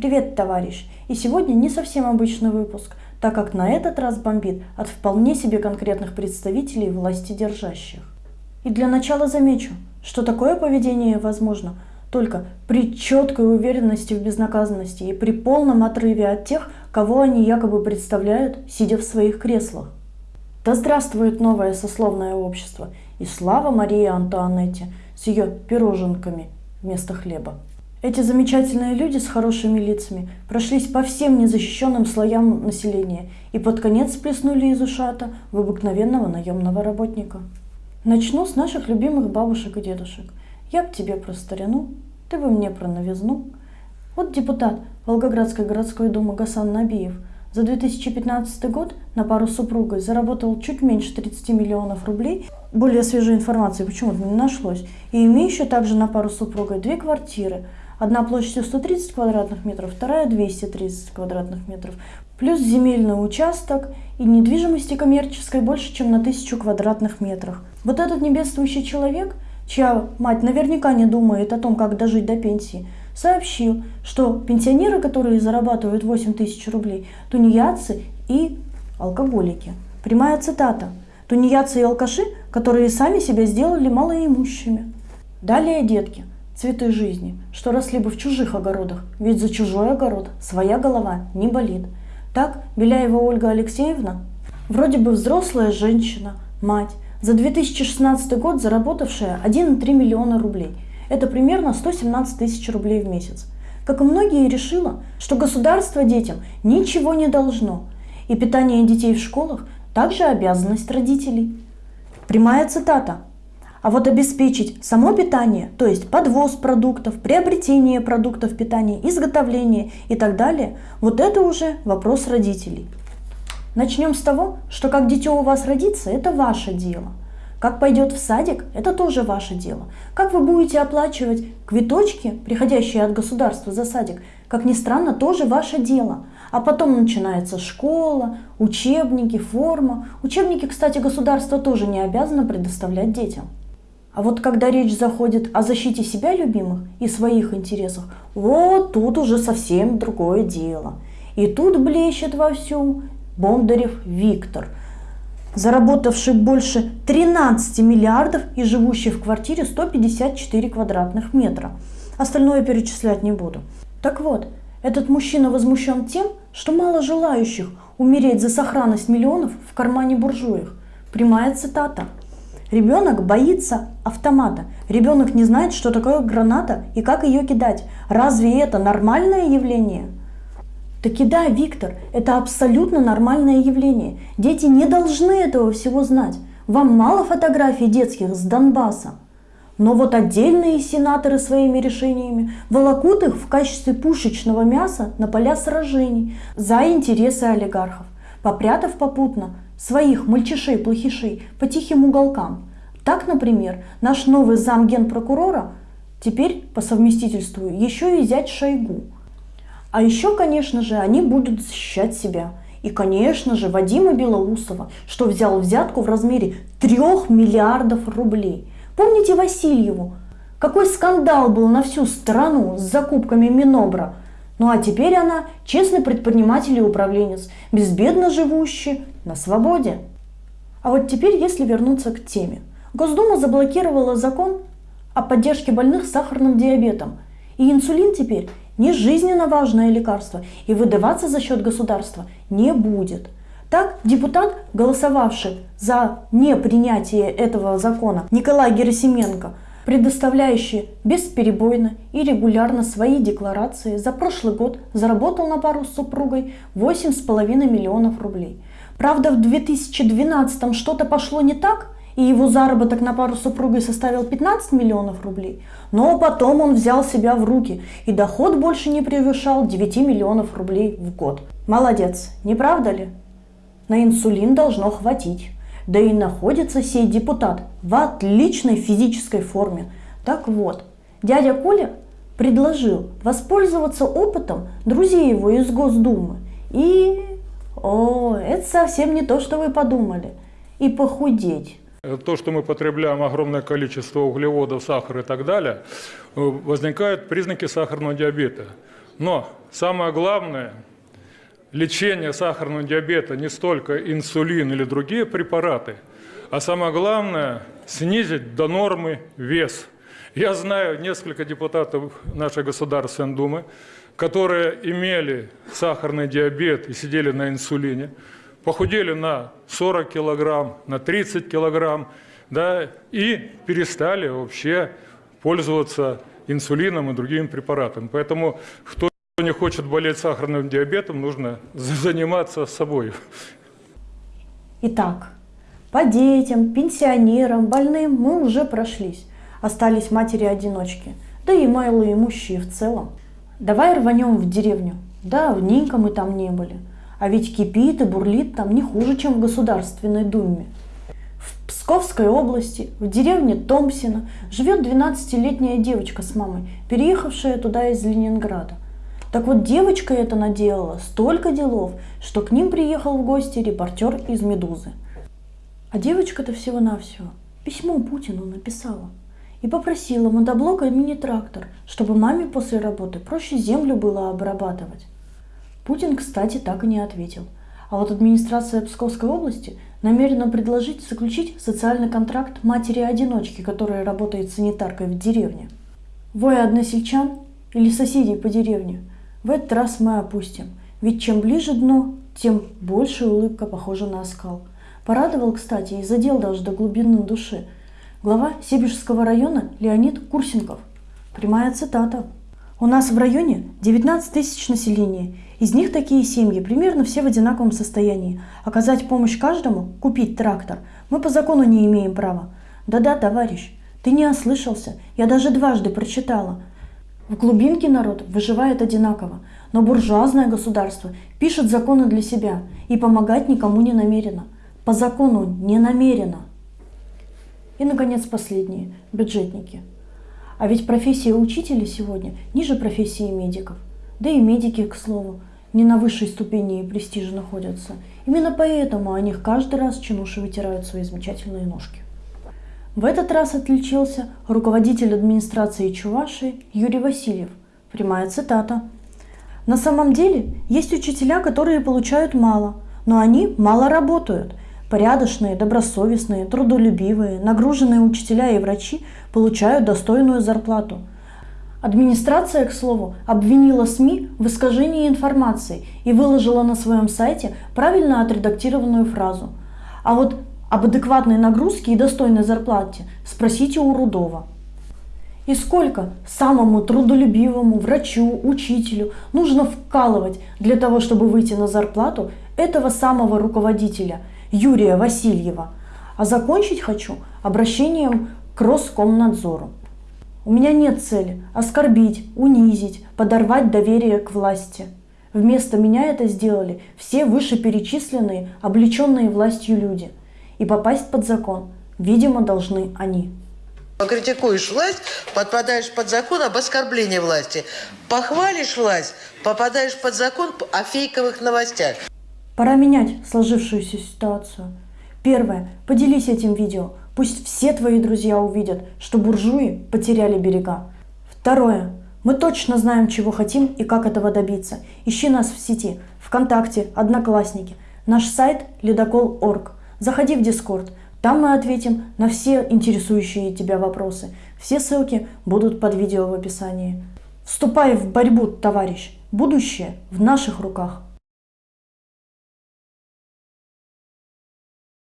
Привет, товарищ! И сегодня не совсем обычный выпуск, так как на этот раз бомбит от вполне себе конкретных представителей власти держащих. И для начала замечу, что такое поведение возможно только при четкой уверенности в безнаказанности и при полном отрыве от тех, кого они якобы представляют, сидя в своих креслах. Да здравствует новое сословное общество и слава Марии Антуанетте с ее пироженками вместо хлеба. Эти замечательные люди с хорошими лицами прошлись по всем незащищенным слоям населения и под конец плеснули из ушата в обыкновенного наемного работника. Начну с наших любимых бабушек и дедушек. Я б тебе про старину, ты бы мне про новизну. Вот депутат Волгоградской городской думы Гасан Набиев – за 2015 год на пару с супругой заработал чуть меньше 30 миллионов рублей. Более свежей информации почему-то не нашлось. И имеющий также на пару с супругой две квартиры. Одна площадью 130 квадратных метров, вторая 230 квадратных метров. Плюс земельный участок и недвижимости коммерческой больше, чем на тысячу квадратных метрах. Вот этот небедствующий человек, чья мать наверняка не думает о том, как дожить до пенсии – сообщил, что пенсионеры, которые зарабатывают 8 тысяч рублей, тунеядцы и алкоголики. Прямая цитата. Тунеядцы и алкаши, которые сами себя сделали малоимущими. Далее детки, цветы жизни, что росли бы в чужих огородах, ведь за чужой огород своя голова не болит. Так Беляева Ольга Алексеевна, вроде бы взрослая женщина, мать, за 2016 год заработавшая 1,3 миллиона рублей – это примерно 117 тысяч рублей в месяц. Как и многие, решила, что государство детям ничего не должно, и питание детей в школах также обязанность родителей. Прямая цитата. А вот обеспечить само питание, то есть подвоз продуктов, приобретение продуктов питания, изготовление и так далее, вот это уже вопрос родителей. Начнем с того, что как дитё у вас родится, это ваше дело – как пойдет в садик, это тоже ваше дело. Как вы будете оплачивать квиточки, приходящие от государства за садик, как ни странно, тоже ваше дело. А потом начинается школа, учебники, форма. Учебники, кстати, государство тоже не обязано предоставлять детям. А вот когда речь заходит о защите себя любимых и своих интересах, вот тут уже совсем другое дело. И тут блещет вовсю Бондарев Виктор – заработавший больше 13 миллиардов и живущий в квартире 154 квадратных метра. Остальное перечислять не буду. Так вот, этот мужчина возмущен тем, что мало желающих умереть за сохранность миллионов в кармане буржуев. Прямая цитата. Ребенок боится автомата. Ребенок не знает, что такое граната и как ее кидать. Разве это нормальное явление? Таки да, Виктор, это абсолютно нормальное явление. Дети не должны этого всего знать. Вам мало фотографий детских с Донбасса. Но вот отдельные сенаторы своими решениями волокут их в качестве пушечного мяса на поля сражений за интересы олигархов, попрятав попутно своих мальчишей-плохишей по тихим уголкам. Так, например, наш новый замгенпрокурора теперь по совместительству еще и зять Шойгу – а еще, конечно же, они будут защищать себя. И, конечно же, Вадима Белоусова, что взял взятку в размере 3 миллиардов рублей. Помните Васильеву? Какой скандал был на всю страну с закупками Минобра. Ну а теперь она честный предприниматель и управленец, безбедно живущий на свободе. А вот теперь, если вернуться к теме. Госдума заблокировала закон о поддержке больных с сахарным диабетом. И инсулин теперь не жизненно важное лекарство и выдаваться за счет государства не будет. Так, депутат, голосовавший за непринятие этого закона, Николай Герасименко, предоставляющий бесперебойно и регулярно свои декларации, за прошлый год заработал на пару с супругой 8,5 миллионов рублей. Правда, в 2012 что-то пошло не так – и его заработок на пару супругой составил 15 миллионов рублей, но потом он взял себя в руки, и доход больше не превышал 9 миллионов рублей в год. Молодец, не правда ли? На инсулин должно хватить. Да и находится сей депутат в отличной физической форме. Так вот, дядя Коля предложил воспользоваться опытом друзей его из Госдумы. И, о, это совсем не то, что вы подумали. И похудеть. То, что мы потребляем огромное количество углеводов, сахара и так далее, э, возникают признаки сахарного диабета. Но самое главное, лечение сахарного диабета не столько инсулин или другие препараты, а самое главное – снизить до нормы вес. Я знаю несколько депутатов нашей Государственной Думы, которые имели сахарный диабет и сидели на инсулине, похудели на 40 килограмм, на 30 килограмм, да, и перестали вообще пользоваться инсулином и другими препаратами. Поэтому кто не хочет болеть сахарным диабетом, нужно заниматься собой. Итак, по детям, пенсионерам, больным мы уже прошлись. Остались матери-одиночки, да и малоимущие в целом. Давай рванем в деревню. Давненько мы там не были. А ведь кипит и бурлит там не хуже, чем в Государственной Думе. В Псковской области, в деревне Томсина, живет 12-летняя девочка с мамой, переехавшая туда из Ленинграда. Так вот, девочка это наделала столько делов, что к ним приехал в гости репортер из «Медузы». А девочка-то всего-навсего письмо Путину написала и попросила мотоблок и мини-трактор, чтобы маме после работы проще землю было обрабатывать. Путин, кстати, так и не ответил. А вот администрация Псковской области намерена предложить заключить социальный контракт матери-одиночки, которая работает санитаркой в деревне. Вой односельчан или соседей по деревне в этот раз мы опустим, ведь чем ближе дно, тем больше улыбка похожа на оскал. Порадовал, кстати, и задел даже до глубины души – Глава Сибирского района Леонид Курсенков. Прямая цитата. У нас в районе 19 тысяч населения. Из них такие семьи, примерно все в одинаковом состоянии. Оказать помощь каждому, купить трактор, мы по закону не имеем права. Да-да, товарищ, ты не ослышался, я даже дважды прочитала. В глубинке народ выживает одинаково, но буржуазное государство пишет законы для себя и помогать никому не намерено. По закону не намерено. И, наконец, последние – бюджетники. А ведь профессия учителя сегодня ниже профессии медиков. Да и медики, к слову, не на высшей ступени и престиже находятся. Именно поэтому о них каждый раз чинуши вытирают свои замечательные ножки. В этот раз отличился руководитель администрации Чувашии Юрий Васильев. Прямая цитата. На самом деле есть учителя, которые получают мало, но они мало работают – Порядочные, добросовестные, трудолюбивые, нагруженные учителя и врачи получают достойную зарплату. Администрация, к слову, обвинила СМИ в искажении информации и выложила на своем сайте правильно отредактированную фразу. А вот об адекватной нагрузке и достойной зарплате спросите у Рудова. И сколько самому трудолюбивому врачу, учителю нужно вкалывать для того, чтобы выйти на зарплату этого самого руководителя – Юрия Васильева. А закончить хочу обращением к Роскомнадзору. У меня нет цели оскорбить, унизить, подорвать доверие к власти. Вместо меня это сделали все вышеперечисленные, облеченные властью люди. И попасть под закон, видимо, должны они. Покритикуешь власть, подпадаешь под закон об оскорблении власти. Похвалишь власть, попадаешь под закон о фейковых новостях. Пора менять сложившуюся ситуацию. Первое. Поделись этим видео. Пусть все твои друзья увидят, что буржуи потеряли берега. Второе. Мы точно знаем, чего хотим и как этого добиться. Ищи нас в сети, ВКонтакте, Одноклассники. Наш сайт ледокол.орг. Заходи в Дискорд. Там мы ответим на все интересующие тебя вопросы. Все ссылки будут под видео в описании. Вступай в борьбу, товарищ. Будущее в наших руках.